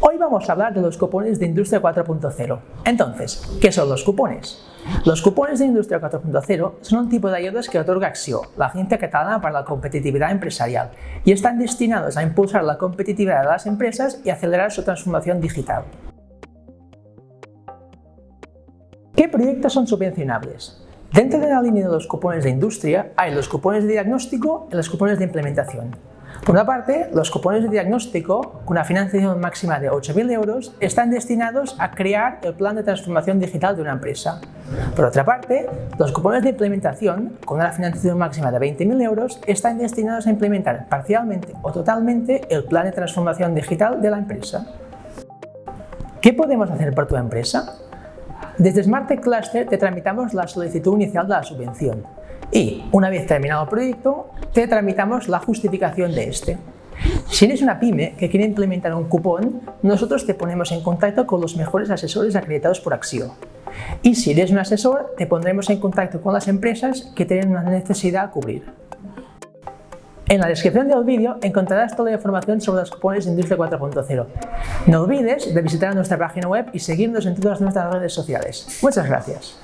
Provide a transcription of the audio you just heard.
Hoy vamos a hablar de los cupones de Industria 4.0. Entonces, ¿qué son los cupones? Los cupones de Industria 4.0 son un tipo de ayudas que otorga Acció, la Agencia Catalana para la Competitividad Empresarial, y están destinados a impulsar la competitividad de las empresas y acelerar su transformación digital. ¿Qué proyectos son subvencionables? Dentro de la línea de los cupones de industria hay los cupones de diagnóstico y los cupones de implementación. Por una parte, los cupones de diagnóstico, con una financiación máxima de 8.000 euros, están destinados a crear el plan de transformación digital de una empresa. Por otra parte, los cupones de implementación, con una financiación máxima de 20.000 euros, están destinados a implementar parcialmente o totalmente el plan de transformación digital de la empresa. ¿Qué podemos hacer por tu empresa? Desde SmartTech Cluster te tramitamos la solicitud inicial de la subvención y, una vez terminado el proyecto, te tramitamos la justificación de este. Si eres una pyme que quiere implementar un cupón, nosotros te ponemos en contacto con los mejores asesores acreditados por Axio. Y si eres un asesor, te pondremos en contacto con las empresas que tienen una necesidad a cubrir. En la descripción del vídeo encontrarás toda la información sobre los cupones de Industria 4.0. No olvides de visitar nuestra página web y seguirnos en todas nuestras redes sociales. Muchas gracias.